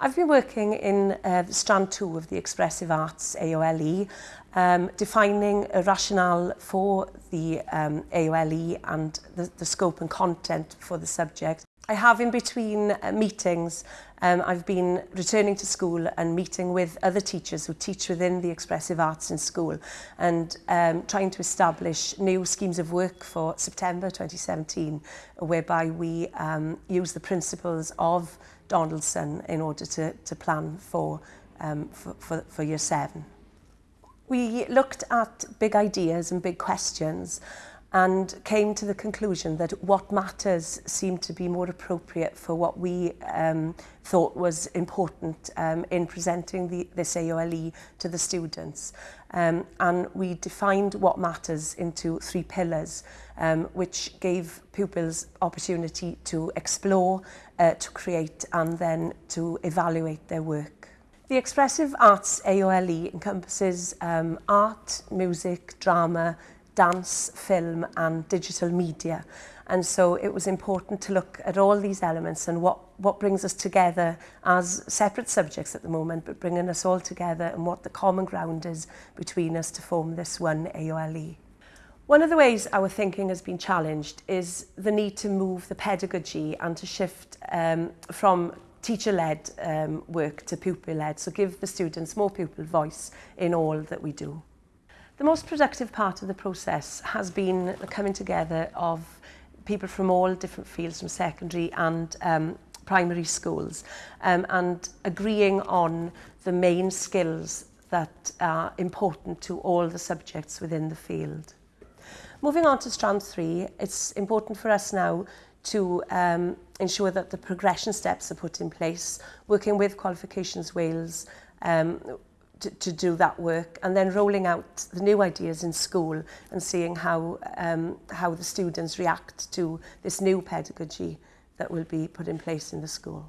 I've been working in uh, strand two of the Expressive Arts AOLE, um, defining a rationale for the um, AOLE and the, the scope and content for the subject, I have in between uh, meetings, um, I've been returning to school and meeting with other teachers who teach within the expressive arts in school and um, trying to establish new schemes of work for September 2017 whereby we um, use the principles of Donaldson in order to, to plan for, um, for, for, for year seven. We looked at big ideas and big questions and came to the conclusion that what matters seemed to be more appropriate for what we um, thought was important um, in presenting the, this AOLE to the students. Um, and we defined what matters into three pillars, um, which gave pupils opportunity to explore, uh, to create and then to evaluate their work. The Expressive Arts AOLE encompasses um, art, music, drama, dance, film and digital media. And so it was important to look at all these elements and what, what brings us together as separate subjects at the moment, but bringing us all together and what the common ground is between us to form this one AOLE. One of the ways our thinking has been challenged is the need to move the pedagogy and to shift um, from teacher-led um, work to pupil-led, so give the students more pupil voice in all that we do. The most productive part of the process has been the coming together of people from all different fields, from secondary and um, primary schools, um, and agreeing on the main skills that are important to all the subjects within the field. Moving on to strand three, it's important for us now to um, ensure that the progression steps are put in place, working with Qualifications Wales um, to, to do that work and then rolling out the new ideas in school and seeing how um, how the students react to this new pedagogy that will be put in place in the school.